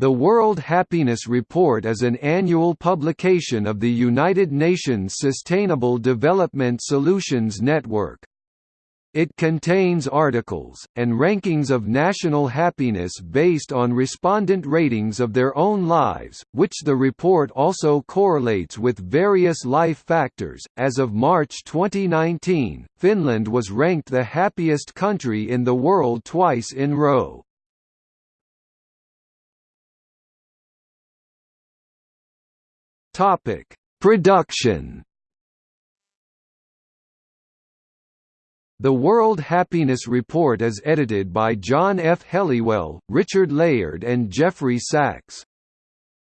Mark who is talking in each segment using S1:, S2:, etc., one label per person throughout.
S1: The World Happiness Report is an annual publication of the United Nations Sustainable Development Solutions Network. It contains articles, and rankings of national happiness based on respondent ratings of their own lives, which the report also correlates with various life factors. As of March 2019, Finland was ranked the happiest country in the world twice in row. Topic: Production. The World Happiness Report is edited by John F. Helliwell, Richard Layard and Jeffrey Sachs.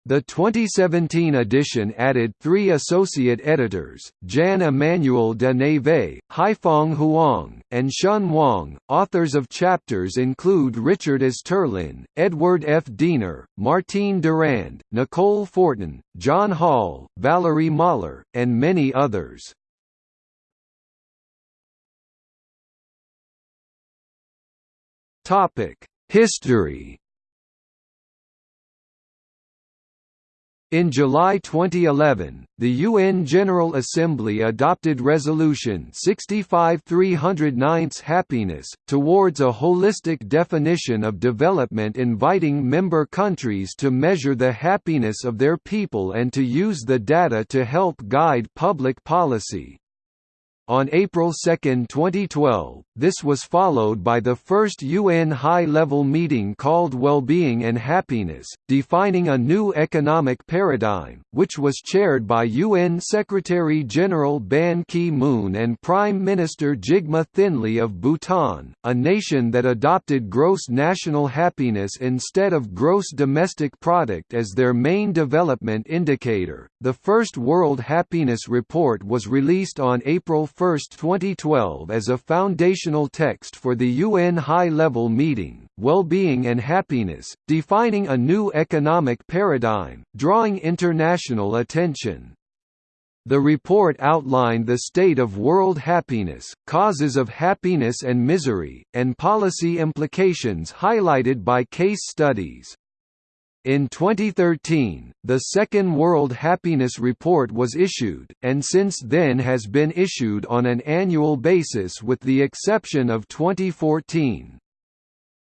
S1: The 2017 edition added three associate editors, Jan Emmanuel de Neve, Haifeng Huang, and Shun Wang. Authors of chapters include Richard Easterlin, Edward F. Diener, Martine Durand, Nicole Fortin, John Hall, Valerie Mahler, and many others. History In July 2011, the UN General Assembly adopted Resolution 65 309 Happiness, towards a holistic definition of development inviting member countries to measure the happiness of their people and to use the data to help guide public policy. On April 2, 2012, this was followed by the first UN high-level meeting called Wellbeing and Happiness, defining a new economic paradigm, which was chaired by UN Secretary-General Ban Ki-moon and Prime Minister Jigme Thinley of Bhutan, a nation that adopted gross national happiness instead of gross domestic product as their main development indicator. The first World Happiness Report was released on April 1, 2012 as a foundational text for the UN High-Level Meeting, Well-Being and Happiness, defining a new economic paradigm, drawing international attention. The report outlined the state of world happiness, causes of happiness and misery, and policy implications highlighted by case studies. In 2013, the second World Happiness Report was issued, and since then has been issued on an annual basis with the exception of 2014.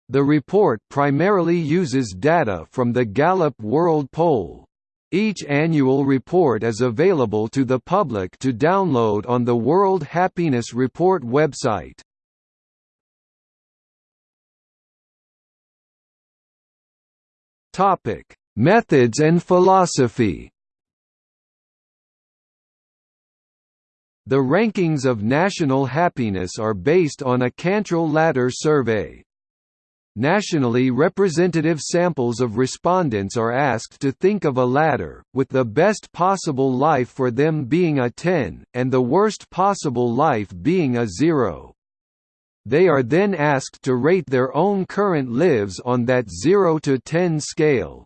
S1: The report primarily uses data from the Gallup World Poll. Each annual report is available to the public to download on the World Happiness Report website. Topic: Methods and philosophy. The rankings of national happiness are based on a Cantril ladder survey. Nationally representative samples of respondents are asked to think of a ladder, with the best possible life for them being a 10, and the worst possible life being a 0. They are then asked to rate their own current lives on that 0 to 10 scale.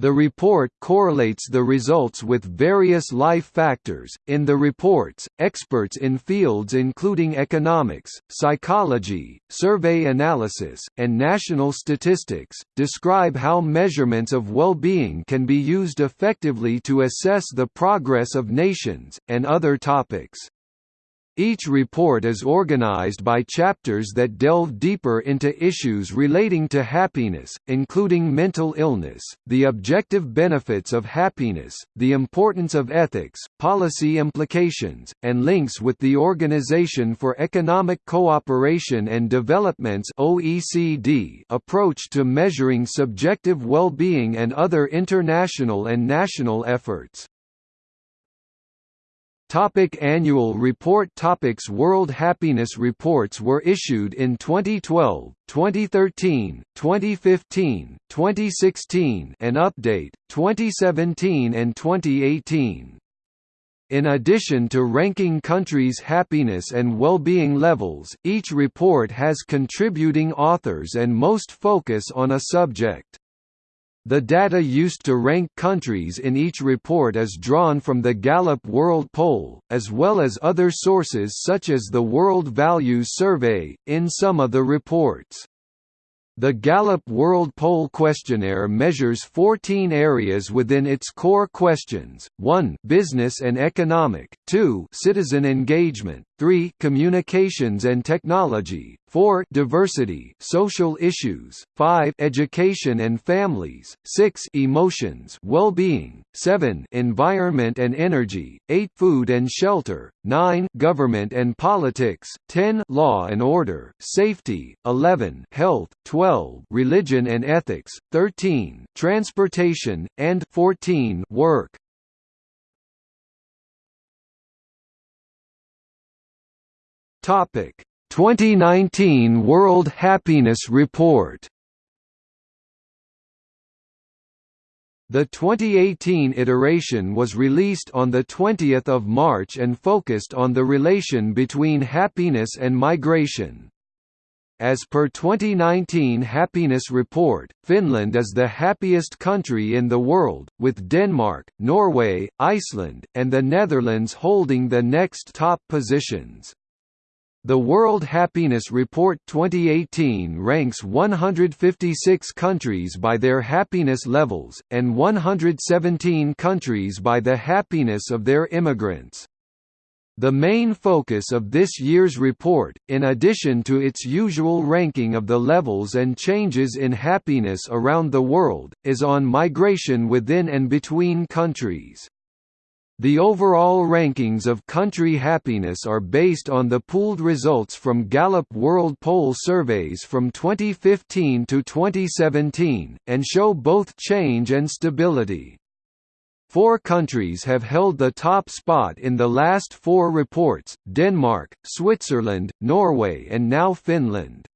S1: The report correlates the results with various life factors. In the reports, experts in fields including economics, psychology, survey analysis, and national statistics describe how measurements of well-being can be used effectively to assess the progress of nations and other topics. Each report is organized by chapters that delve deeper into issues relating to happiness, including mental illness, the objective benefits of happiness, the importance of ethics, policy implications, and links with the Organization for Economic Cooperation and Development's (OECD) approach to measuring subjective well-being and other international and national efforts. Topic annual report Topics World Happiness Reports were issued in 2012, 2013, 2015, 2016 and update, 2017 and 2018. In addition to ranking countries' happiness and well-being levels, each report has contributing authors and most focus on a subject. The data used to rank countries in each report is drawn from the Gallup World Poll, as well as other sources such as the World Values Survey, in some of the reports. The Gallup World Poll Questionnaire measures 14 areas within its core questions, 1 business and economic, 2 citizen engagement, 3 communications and technology, 4 diversity social issues, 5 education and families, 6 emotions well-being, 7 environment and energy, 8 food and shelter, 9 government and politics, 10 law and order, safety, 11 health, 12 religion and ethics, 13 transportation, and 14 work. Topic 2019 World Happiness Report The 2018 iteration was released on 20 March and focused on the relation between happiness and migration. As per 2019 Happiness Report, Finland is the happiest country in the world, with Denmark, Norway, Iceland, and the Netherlands holding the next top positions. The World Happiness Report 2018 ranks 156 countries by their happiness levels, and 117 countries by the happiness of their immigrants. The main focus of this year's report, in addition to its usual ranking of the levels and changes in happiness around the world, is on migration within and between countries. The overall rankings of country happiness are based on the pooled results from Gallup World Poll surveys from 2015 to 2017, and show both change and stability. Four countries have held the top spot in the last four reports, Denmark, Switzerland, Norway and now Finland.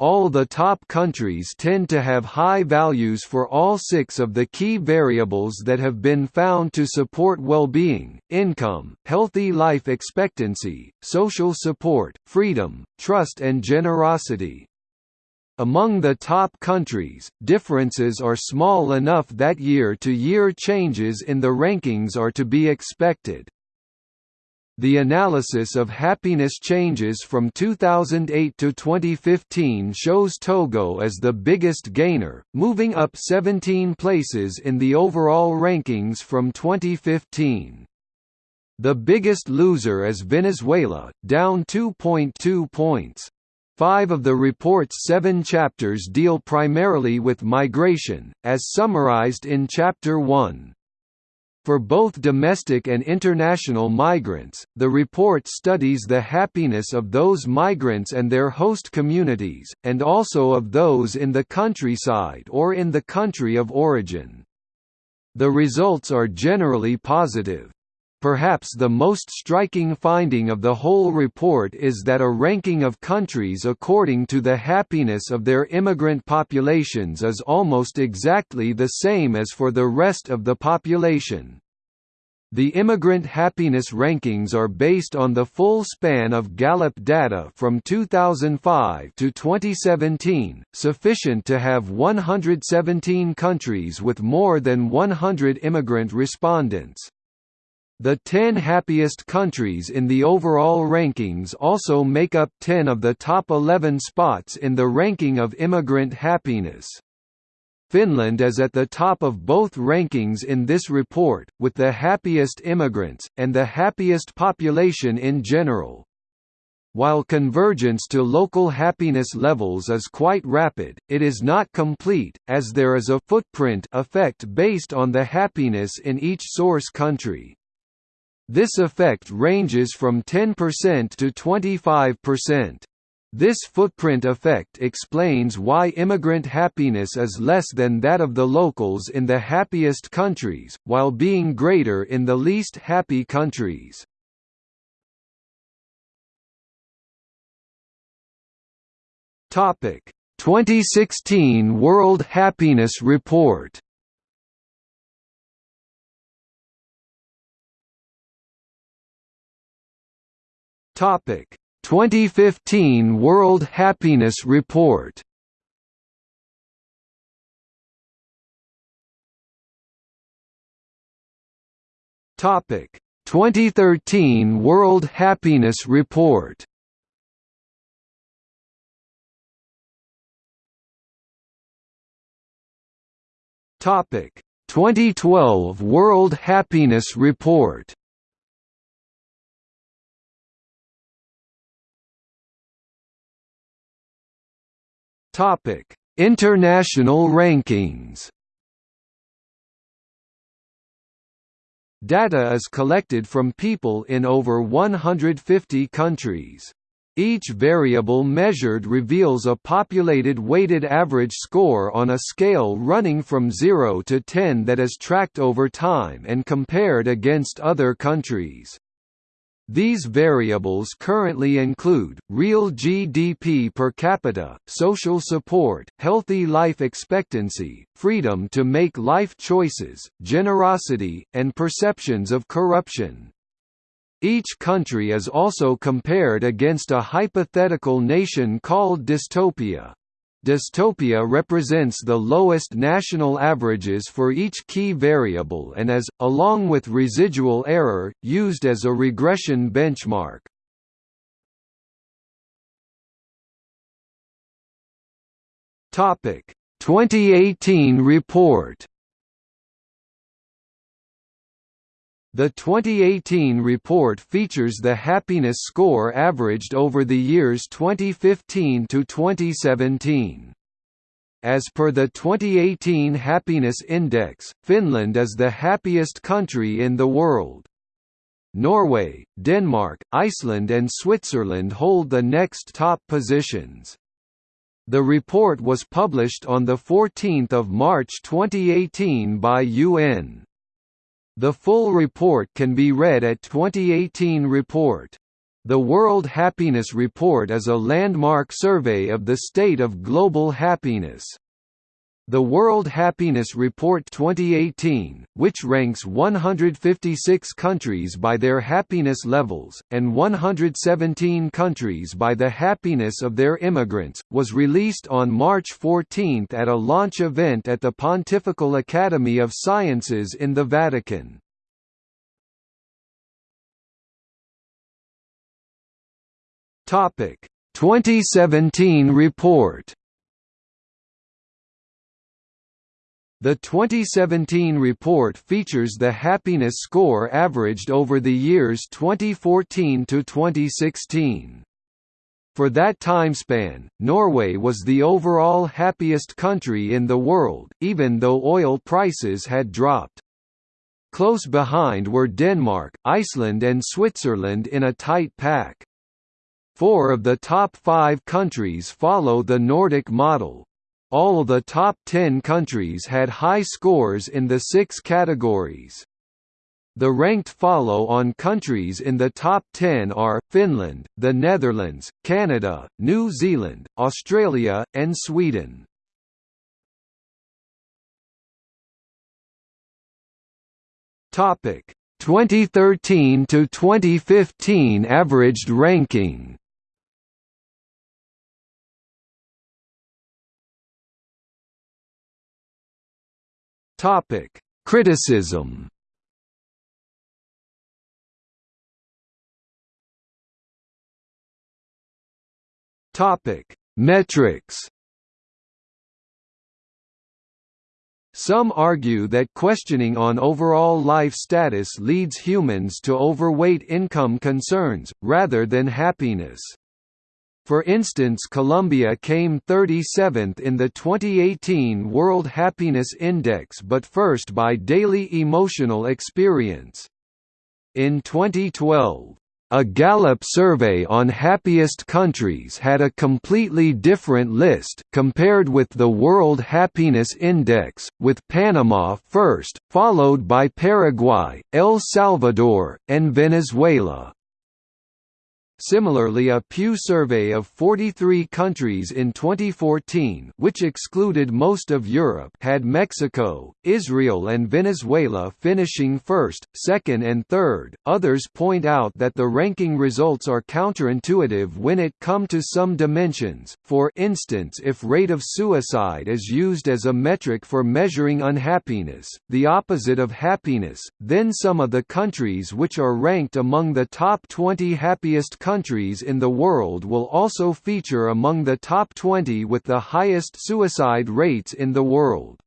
S1: All the top countries tend to have high values for all six of the key variables that have been found to support well-being, income, healthy life expectancy, social support, freedom, trust and generosity. Among the top countries, differences are small enough that year-to-year -year changes in the rankings are to be expected. The analysis of happiness changes from 2008 to 2015 shows Togo as the biggest gainer, moving up 17 places in the overall rankings from 2015. The biggest loser is Venezuela, down 2.2 points. Five of the report's seven chapters deal primarily with migration, as summarized in Chapter 1. For both domestic and international migrants, the report studies the happiness of those migrants and their host communities, and also of those in the countryside or in the country of origin. The results are generally positive. Perhaps the most striking finding of the whole report is that a ranking of countries according to the happiness of their immigrant populations is almost exactly the same as for the rest of the population. The immigrant happiness rankings are based on the full span of Gallup data from 2005 to 2017, sufficient to have 117 countries with more than 100 immigrant respondents. The 10 happiest countries in the overall rankings also make up 10 of the top 11 spots in the ranking of immigrant happiness. Finland is at the top of both rankings in this report, with the happiest immigrants, and the happiest population in general. While convergence to local happiness levels is quite rapid, it is not complete, as there is a footprint effect based on the happiness in each source country. This effect ranges from 10% to 25%. This footprint effect explains why immigrant happiness is less than that of the locals in the happiest countries, while being greater in the least happy countries. Topic: 2016 World Happiness Report Topic. 2015 World Happiness Report Topic. 2013 World Happiness Report Topic. 2012 World Happiness Report Topic: International rankings. Data is collected from people in over 150 countries. Each variable measured reveals a populated weighted average score on a scale running from 0 to 10 that is tracked over time and compared against other countries. These variables currently include, real GDP per capita, social support, healthy life expectancy, freedom to make life choices, generosity, and perceptions of corruption. Each country is also compared against a hypothetical nation called dystopia. Dystopia represents the lowest national averages for each key variable and is, along with residual error, used as a regression benchmark. Topic 2018 report The 2018 report features the happiness score averaged over the years 2015 to 2017. As per the 2018 Happiness Index, Finland is the happiest country in the world. Norway, Denmark, Iceland and Switzerland hold the next top positions. The report was published on 14 March 2018 by UN. The full report can be read at 2018 report. The World Happiness Report is a landmark survey of the state of global happiness. The World Happiness Report 2018, which ranks 156 countries by their happiness levels, and 117 countries by the happiness of their immigrants, was released on March 14 at a launch event at the Pontifical Academy of Sciences in the Vatican. Topic: 2017 report. The 2017 report features the happiness score averaged over the years 2014 to 2016. For that time span, Norway was the overall happiest country in the world, even though oil prices had dropped. Close behind were Denmark, Iceland and Switzerland in a tight pack. Four of the top five countries follow the Nordic model, all the top 10 countries had high scores in the six categories. The ranked follow-on countries in the top 10 are, Finland, the Netherlands, Canada, New Zealand, Australia, and Sweden. Topic 2013 to 2015 averaged ranking. Topic: Criticism. Topic: Metrics. Some argue that questioning on overall life status leads humans to overweight income concerns, rather than happiness. For instance Colombia came 37th in the 2018 World Happiness Index but first by daily emotional experience. In 2012, a Gallup survey on happiest countries had a completely different list, compared with the World Happiness Index, with Panama first, followed by Paraguay, El Salvador, and Venezuela. Similarly a Pew survey of 43 countries in 2014 which excluded most of Europe had Mexico, Israel and Venezuela finishing first, second and third. Others point out that the ranking results are counterintuitive when it come to some dimensions, for instance if rate of suicide is used as a metric for measuring unhappiness, the opposite of happiness, then some of the countries which are ranked among the top 20 happiest countries in the world will also feature among the top 20 with the highest suicide rates in the world.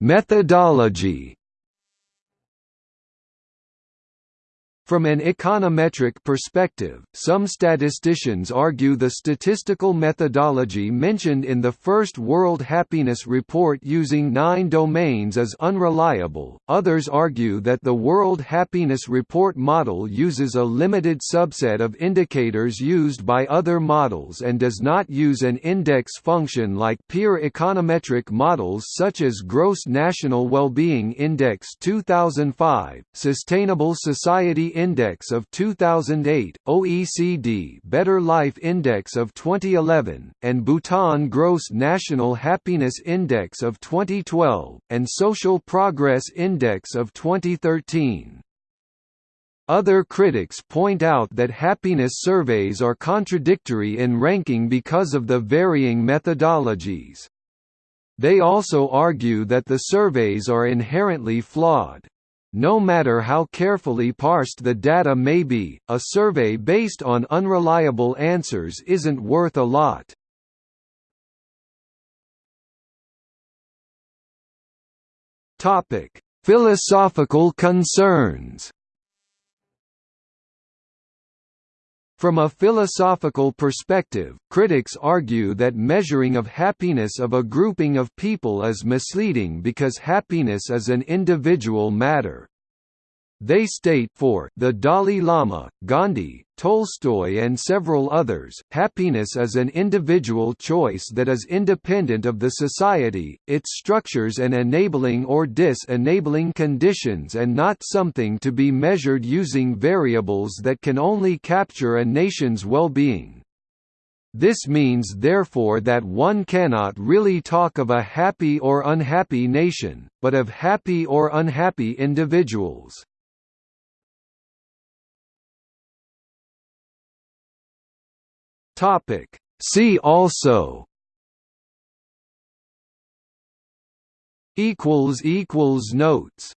S1: Methodology From an econometric perspective, some statisticians argue the statistical methodology mentioned in the first World Happiness Report using nine domains is unreliable, others argue that the World Happiness Report model uses a limited subset of indicators used by other models and does not use an index function like peer econometric models such as Gross National Well-Being Index 2005, Sustainable Society Index of 2008, OECD Better Life Index of 2011, and Bhutan Gross National Happiness Index of 2012, and Social Progress Index of 2013. Other critics point out that happiness surveys are contradictory in ranking because of the varying methodologies. They also argue that the surveys are inherently flawed. No matter how carefully parsed the data may be, a survey based on unreliable answers isn't worth a lot. Topic: Philosophical concerns. From a philosophical perspective, critics argue that measuring of happiness of a grouping of people is misleading because happiness is an individual matter. They state for the Dalai Lama, Gandhi, Tolstoy and several others, happiness is an individual choice that is independent of the society, its structures and enabling or dis-enabling conditions and not something to be measured using variables that can only capture a nation's well-being. This means therefore that one cannot really talk of a happy or unhappy nation, but of happy or unhappy individuals. Topic. See also. Equals equals notes